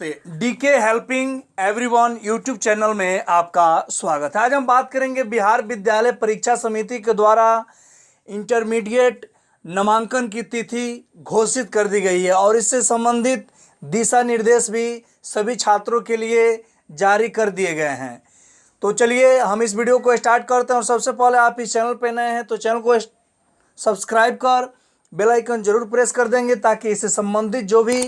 DK helping everyone YouTube channel में आपका स्वागत है। आज हम बात करेंगे बिहार विद्यालय परीक्षा समिति के द्वारा इंटरमीडिएट नामांकन की तिथि घोषित कर दी गई है और इससे संबंधित दिशा निर्देश भी सभी छात्रों के लिए जारी कर दिए गए हैं। तो चलिए हम इस वीडियो को स्टार्ट करते हैं और सबसे पहले आप इस चैनल पर नए हैं तो चैनल को सब्सक्राइब कर बेल आइकन ज़रूर प्रेस कर देंगे ताकि इससे संबंधित जो भी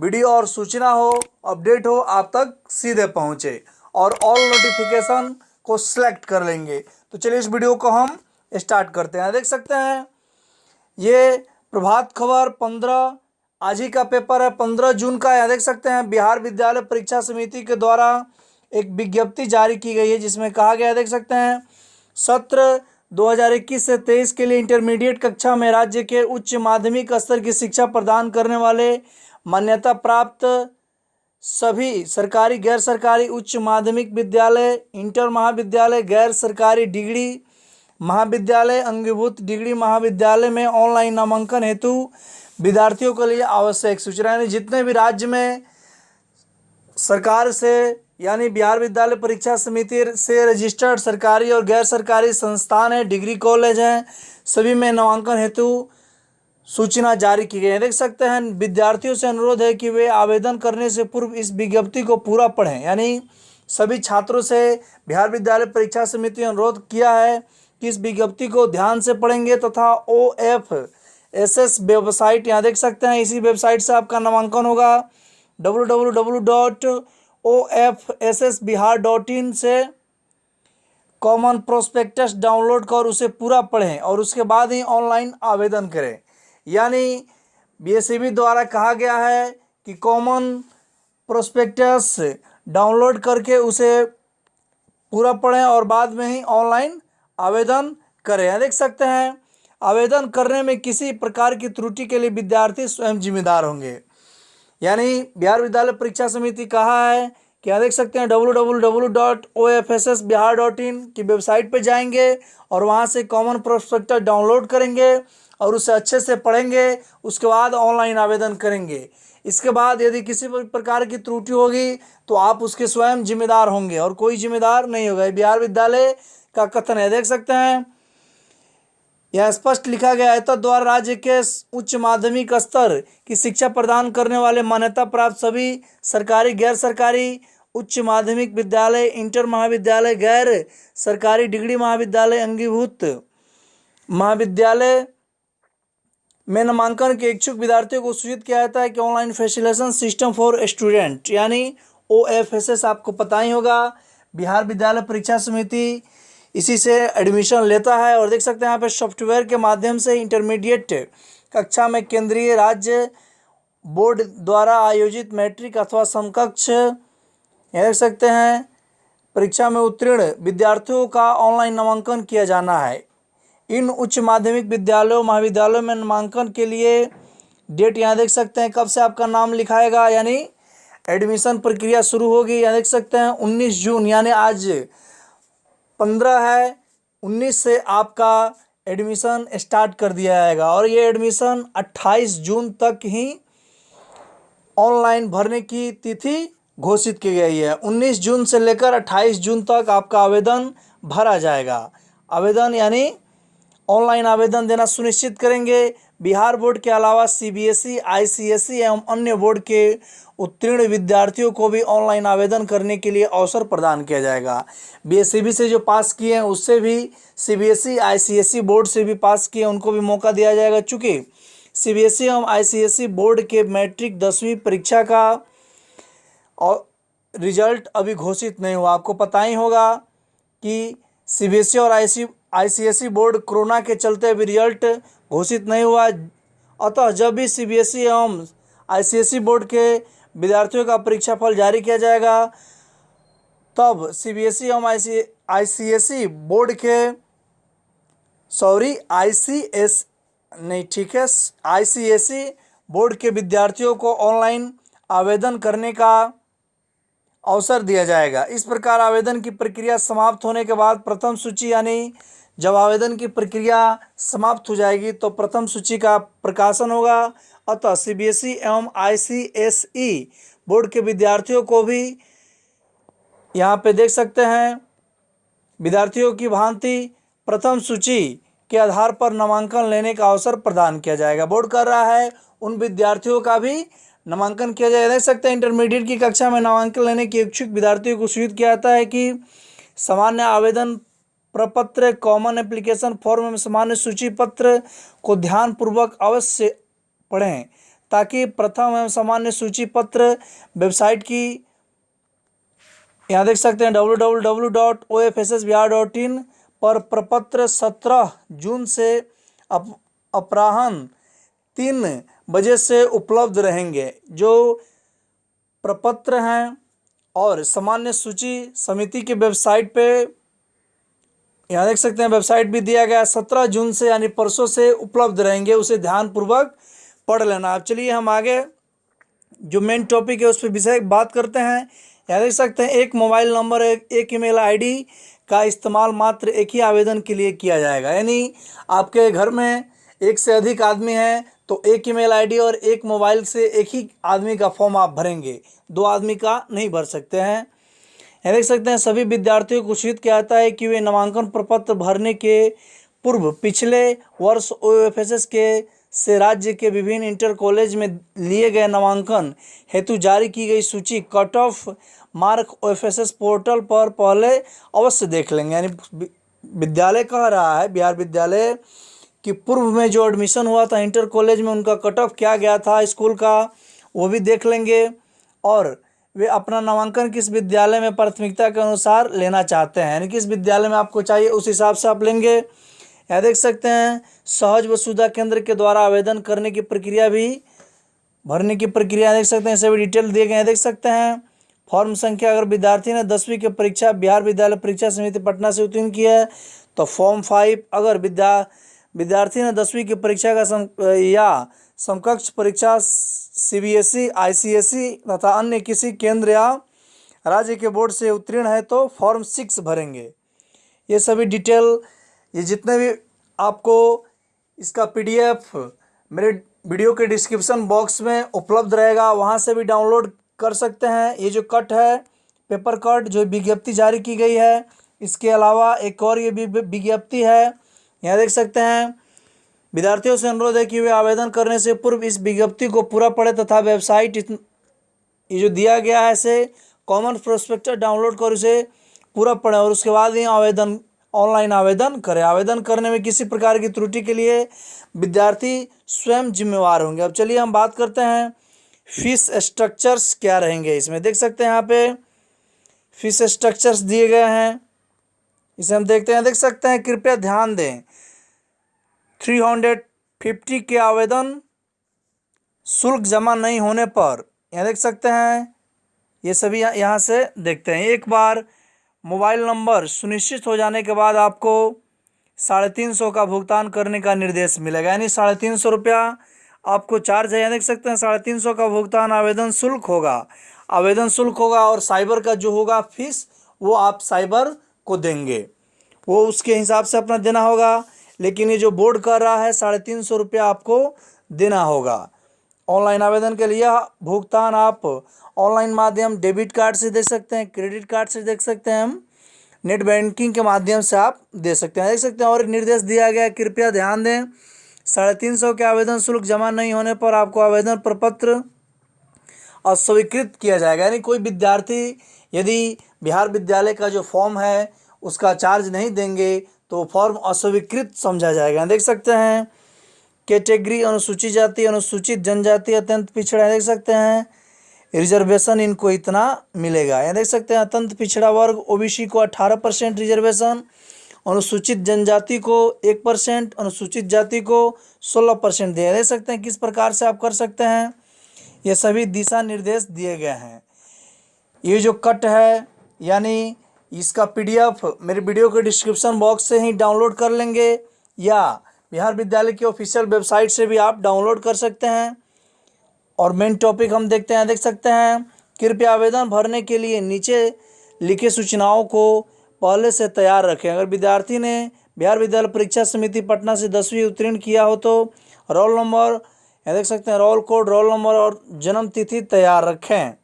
वीडियो और सूचना हो, अपडेट हो, आप तक सीधे पहुँचे और ऑल नोटिफिकेशन को सिलेक्ट कर लेंगे। तो चलिए इस वीडियो को हम स्टार्ट करते हैं। देख सकते हैं, ये प्रभात खबर पंद्रह, आज ही का पेपर है, पंद्रह जून का यहाँ देख सकते हैं, बिहार विद्यालय परीक्षा समिति के द्वारा एक विज्ञप्ति जारी की गई है, जिसमें कहा गया है, देख सकते हैं, सत्र 2021 से 23 के लिए इंटरमीडिएट कक्षा में राज्य के उच्च माध्यमिक स्तर की शिक्षा प्रदान करने वाले मान्यता प्राप्त सभी सरकारी, गैर सरकारी उच्च माध्यमिक विद्यालय, इंटर महाविद्यालय, गैर सरकारी डिग्री महाविद्यालय, अंगीभूत डिग्री महाविद्यालय में ऑनलाइन नामांकन हेतु विद्यार्थियों के लिए आवश्यक सूचना। यानी जितने भी राज्य में सरकार से, यानी बिहार विद्यालय परीक्षा समिति से रजिस्टर्ड सरकारी और गैर सरकारी संस्थान हैं, डिग्री कॉलेज हैं, सभी में नामांकन हेतु सूचना जारी की गई है। देख सकते हैं, विद्यार्थियों से अनुरोध है कि वे आवेदन करने से पूर्व इस विज्ञप्ति को पूरा पढ़ें। यानी सभी छात्रों से बिहार विद्यालय परीक्षा समिति ने अनुरोध किया है कि इस विज्ञप्ति को ध्यान से पढ़ेंगे तथा O F S S website, यहाँ देख सकते हैं, इसी वेबसाइट से आपका नामांकन होगा। W W W dot O F S S Bihar dot in से कॉमन प्रोस्पेक्टस डाउनलोड कर उसे पूरा पढ़ें और उसके बाद ही ऑनलाइन आवेदन करें। यानी बीएससीबी द्वारा कहा गया है कि कॉमन प्रोस्पेक्टस डाउनलोड करके उसे पूरा पढ़ें और बाद में ही ऑनलाइन आवेदन करें। देख सकते हैं, आवेदन करने में किसी प्रकार की त्रुटि के लिए विद्यार्थी स्वयं जिम्मेदार होंगे। यानी बिहार विद्यालय परीक्षा समिति कहा है कि यहाँ देख सकते हैं W W W dot O F S S Bihar dot in की वेबसाइट पर जाएँगे और वहाँ से कॉमन प्रोस्पेक्टर डाउनलोड करेंगे। और उसे अच्छे से पढ़ेंगे, उसके बाद ऑनलाइन आवेदन करेंगे। इसके बाद यदि किसी प्रकार की त्रुटि होगी तो आप उसके स्वयं जिम्मेदार होंगे और कोई जिम्मेदार नहीं होगा। बिहार विद्यालय का कथन है, देख सकते हैं। यह स्पष्ट लिखा गया है तो द्वारा राज्य के उच्च माध्यमिक स्तर की शिक्षा प्रदान करने वाले मान्यता प्राप्त सभी सरकारी, गैर सरकारी उच्च माध्यमिक विद्यालय, इंटर महाविद्यालय, गैर सरकारी डिग्री महाविद्यालय, अंगीभूत महाविद्यालय में नामांकन के इच्छुक विद्यार्थियों को सूचित किया जाता है कि online facilitation system for student, यानी ओ एफ़ एस एस आपको पता ही होगा। बिहार विद्यालय परीक्षा समिति इसी से एडमिशन लेता है और देख सकते हैं यहाँ पे सॉफ्टवेयर के माध्यम से इंटरमीडिएट कक्षा में केंद्रीय राज्य बोर्ड द्वारा आयोजित मैट्रिक अथवा समकक्ष देख सकते हैं, परीक्षा में उत्तीर्ण विद्यार्थियों का ऑनलाइन नामांकन किया जाना है। इन उच्च माध्यमिक विद्यालयों, महाविद्यालयों में नामांकन के लिए डेट यहाँ देख सकते हैं। कब से आपका नाम लिखाएगा? यानी एडमिशन प्रक्रिया शुरू होगी, यहाँ देख सकते हैं, उन्नीस जून, यानी आज पंद्रह है, उन्नीस से आपका एडमिशन स्टार्ट कर दिया जाएगा। और ये एडमिशन अट्ठाईस जून तक ही ऑनलाइन भरने की तिथि घोषित की गई है। उन्नीस जून से लेकर अट्ठाईस जून तक आपका आवेदन भरा जाएगा। आवेदन यानी ऑनलाइन आवेदन देना सुनिश्चित करेंगे। बिहार बोर्ड के अलावा सीबीएसई, आईसीएसई एवं अन्य बोर्ड के उत्तीर्ण विद्यार्थियों को भी ऑनलाइन आवेदन करने के लिए अवसर प्रदान किया जाएगा। बीएससीबी से जो पास किए हैं उससे भी सीबीएसई, आईसीएसई बोर्ड से भी पास किए उनको भी मौका दिया जाएगा। चूँकि सीबीएसई एवं आईसीएसई बोर्ड के मैट्रिक दसवीं परीक्षा का और रिज़ल्ट अभी घोषित नहीं हुआ। आपको पता ही होगा कि सीबीएसई और आई आईसीएसई बोर्ड कोरोना के चलते अभी रिज़ल्ट घोषित नहीं हुआ अतः जब भी सीबीएसई एवं आईसीएसई बोर्ड के विद्यार्थियों का परीक्षा फल जारी किया जाएगा, तब सीबीएसई एवं आई आईसीएसई बोर्ड के, सॉरी, आईसीएस, नहीं, ठीक है, आईसीएसई बोर्ड के विद्यार्थियों को ऑनलाइन आवेदन करने का अवसर दिया जाएगा। इस प्रकार आवेदन की प्रक्रिया समाप्त होने के बाद प्रथम सूची यानी जब आवेदन की प्रक्रिया समाप्त हो जाएगी तो प्रथम सूची का प्रकाशन होगा। अतः सीबीएसई एवं आईसीएसई बोर्ड के विद्यार्थियों को भी यहाँ पे देख सकते हैं। विद्यार्थियों की भांति प्रथम सूची के आधार पर नामांकन लेने का अवसर प्रदान किया जाएगा। बोर्ड कर रहा है, उन विद्यार्थियों का भी नामांकन किया जाएगा। देख सकते हैं इंटरमीडिएट की कक्षा में नामांकन लेने के इच्छुक विद्यार्थियों को सूचित किया जाता है कि सामान्य आवेदन प्रपत्र कॉमन एप्लीकेशन फॉर्म में सामान्य सूची पत्र को ध्यानपूर्वक अवश्य पढ़ें, ताकि प्रथम एवं सामान्य सूची पत्र वेबसाइट की यहाँ देख सकते हैं W W W dot O F S S Bihar dot in पर प्रपत्र सत्रह जून से अप, अपराह्न तीन बजे से उपलब्ध रहेंगे, जो प्रपत्र हैं और सामान्य सूची समिति की वेबसाइट पे यहाँ देख सकते हैं वेबसाइट भी दिया गया सत्रह जून से यानी परसों से उपलब्ध रहेंगे उसे ध्यानपूर्वक पढ़ लेना। अब चलिए हम आगे जो मेन टॉपिक है उस पर विषय बात करते हैं। यहाँ देख सकते हैं एक मोबाइल नंबर एक, एक ईमेल आईडी का इस्तेमाल मात्र एक ही आवेदन के लिए किया जाएगा। यानी आपके घर में एक से अधिक आदमी हैं तो एक ईमेल आईडी और एक मोबाइल से एक ही आदमी का फॉर्म आप भरेंगे। दो आदमी का नहीं भर सकते हैं। देख सकते हैं, सभी विद्यार्थियों को सूचित किया जाता है कि वे नामांकन प्रपत्र भरने के पूर्व पिछले वर्ष ओएफएसएस के से राज्य के विभिन्न इंटर कॉलेज में लिए गए नामांकन हेतु जारी की गई सूची cut off mark OFSS portal पर पहले अवश्य देख लेंगे। यानी विद्यालय कह रहा है? बिहार विद्यालय कि पूर्व में जो एडमिशन हुआ था इंटर कॉलेज में उनका कट ऑफ़ क्या गया था, स्कूल का, वो भी देख लेंगे। और वे अपना नामांकन किस विद्यालय में प्राथमिकता के अनुसार लेना चाहते हैं? यानी किस विद्यालय में आपको चाहिए, उस हिसाब से आप लेंगे। यहाँ देख सकते हैं, सहज व वसुधा केंद्र के द्वारा आवेदन करने की प्रक्रिया भी, भरने की प्रक्रिया देख सकते हैं सभी डिटेल दिए गए हैं। देख सकते हैं, फॉर्म संख्या अगर विद्यार्थी ने दसवीं की परीक्षा, बिहार विद्यालय परीक्षा समिति पटना से उत्तीर्ण की है तो फॉर्म फाइव अगर विद्या, विद्यार्थी ने दसवीं की परीक्षा का या समकक्ष परीक्षा C B S E I C S E तथा अन्य किसी केंद्र या राज्य के बोर्ड से उत्तीर्ण है तो फॉर्म सिक्स भरेंगे। ये सभी डिटेल, ये जितने भी आपको इसका पीडीएफ मेरे वीडियो के डिस्क्रिप्शन बॉक्स में उपलब्ध रहेगा, वहाँ से भी डाउनलोड कर सकते हैं। ये जो कट है, पेपर कट जो विज्ञप्ति जारी की गई है, इसके अलावा एक और ये भी विज्ञप्ति है, यहाँ देख सकते हैं विद्यार्थियों से अनुरोध है कि वे आवेदन करने से पूर्व इस विज्ञप्ति को पूरा पढ़े तथा वेबसाइट ये जो दिया गया है इसे कॉमन प्रोस्पेक्टर डाउनलोड कर उसे पूरा पढ़ें और उसके बाद ही आवेदन, ऑनलाइन आवेदन करें। आवेदन करने में किसी प्रकार की त्रुटि के लिए विद्यार्थी स्वयं जिम्मेवार होंगे। अब चलिए हम बात करते हैं फ़ीस स्ट्रक्चर्स क्या रहेंगे इसमें। देख सकते हैं यहाँ पे फ़ीस स्ट्रक्चर्स दिए गए हैं। इसे हम देखते हैं। देख सकते हैं, कृपया ध्यान दें। थ्री हंड्रेड फिफ्टी के आवेदन शुल्क जमा नहीं होने पर, यहाँ देख सकते हैं, ये सभी यहाँ से देखते हैं। एक बार मोबाइल नंबर सुनिश्चित हो जाने के बाद आपको साढ़े तीन सौ का भुगतान करने का निर्देश मिलेगा। यानी साढ़े तीन सौ रुपया आपको चार्ज है, यहाँ देख सकते हैं, साढ़े तीन सौ का भुगतान आवेदन शुल्क होगा। आवेदन शुल्क होगा और साइबर का जो होगा फ़ीस, वो आप साइबर को देंगे। वो उसके हिसाब से अपना देना होगा। लेकिन ये जो बोर्ड कर रहा है, साढ़े तीन सौ रुपया आपको देना होगा। ऑनलाइन आवेदन के लिए भुगतान आप ऑनलाइन माध्यम डेबिट कार्ड से दे सकते हैं, क्रेडिट कार्ड से देख सकते हैं हम। नेट बैंकिंग के माध्यम से आप दे सकते हैं, देख सकते हैं। और निर्देश दिया गया कृपया ध्यान दें, साढ़े तीन सौ के आवेदन शुल्क जमा नहीं होने पर आपको आवेदन प्रपत्र अस्वीकृत किया जाएगा। यानी कोई विद्यार्थी यदि बिहार विद्यालय का जो फॉर्म है, उसका चार्ज नहीं देंगे तो फॉर्म अस्वीकृत समझा जाएगा। देख सकते हैं कैटेगरी अनुसूचित जाति, अनुसूचित जनजाति अत्यंत पिछड़ा देख सकते हैं रिजर्वेशन इनको इतना मिलेगा। यहाँ देख सकते हैं, अत्यंत पिछड़ा वर्ग ओबीसी को अठारह परसेंट रिजर्वेशन अनुसूचित जनजाति को एक परसेंट, अनुसूचित जाति को सोलह परसेंट दिया। देख सकते हैं, किस प्रकार से आप कर सकते हैं, ये सभी दिशा निर्देश दिए गए हैं। ये जो कट है, यानी इसका पीडीएफ मेरे वीडियो के डिस्क्रिप्शन बॉक्स से ही डाउनलोड कर लेंगे, या बिहार विद्यालय की ऑफिशियल वेबसाइट से भी आप डाउनलोड कर सकते हैं। और मेन टॉपिक हम देखते हैं, देख सकते हैं, कृपया आवेदन भरने के लिए नीचे लिखे सूचनाओं को पहले से तैयार रखें। अगर विद्यार्थी ने बिहार विद्यालय परीक्षा समिति पटना से दसवीं उत्तीर्ण किया हो तो रोल नंबर, यहाँ देख सकते हैं, रोल कोड, रोल नंबर और जन्म तिथि तैयार रखें।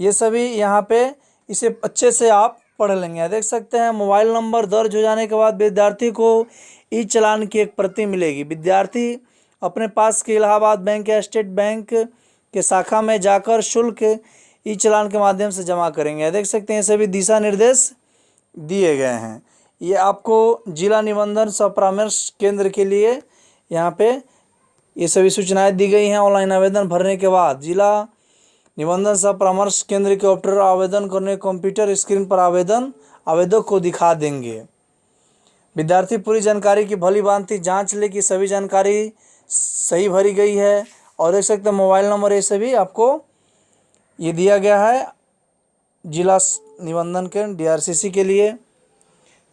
ये सभी यहाँ पे इसे अच्छे से आप पढ़ लेंगे। देख सकते हैं, मोबाइल नंबर दर्ज हो जाने के बाद विद्यार्थी को ई चलान की एक प्रति मिलेगी। विद्यार्थी अपने पास के इलाहाबाद बैंक या स्टेट बैंक के शाखा में जाकर शुल्क ई चलान के माध्यम से जमा करेंगे। देख सकते हैं सभी दिशा निर्देश दिए गए हैं। ये आपको जिला निबंधन सह परामर्श केंद्र के लिए यहाँ पे ये सभी सूचनाएँ दी गई हैं। ऑनलाइन आवेदन भरने के बाद जिला निबंधन सह परामर्श केंद्र के ऑप्टर आवेदन करने कंप्यूटर स्क्रीन पर आवेदन, आवेदक को दिखा देंगे। विद्यार्थी पूरी जानकारी की भली भांति जाँच ले कि सभी जानकारी सही भरी गई है और देख सकते हैं मोबाइल नंबर ये सभी आपको ये दिया गया है जिला निबंधन के डीआरसीसी के लिए।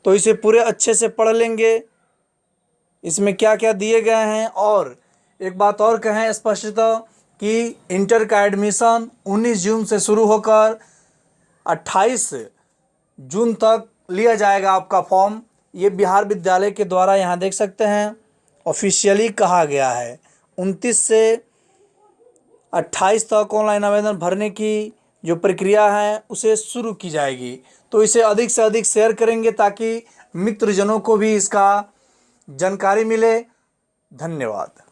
तो इसे पूरे अच्छे से पढ़ लेंगे। इसमें क्या क्या दिए गए हैं और एक बात और कहें स्पष्टतः कि इंटर का एडमिशन 19 जून से शुरू होकर 28 जून तक लिया जाएगा आपका फॉर्म। ये बिहार विद्यालय के द्वारा यहाँ देख सकते हैं, ऑफिशियली कहा गया है। 29 से 28 तक ऑनलाइन आवेदन भरने की जो प्रक्रिया है, उसे शुरू की जाएगी। तो इसे अधिक से अधिक शेयर करेंगे ताकि मित्रजनों को भी इसका जानकारी मिले। धन्यवाद।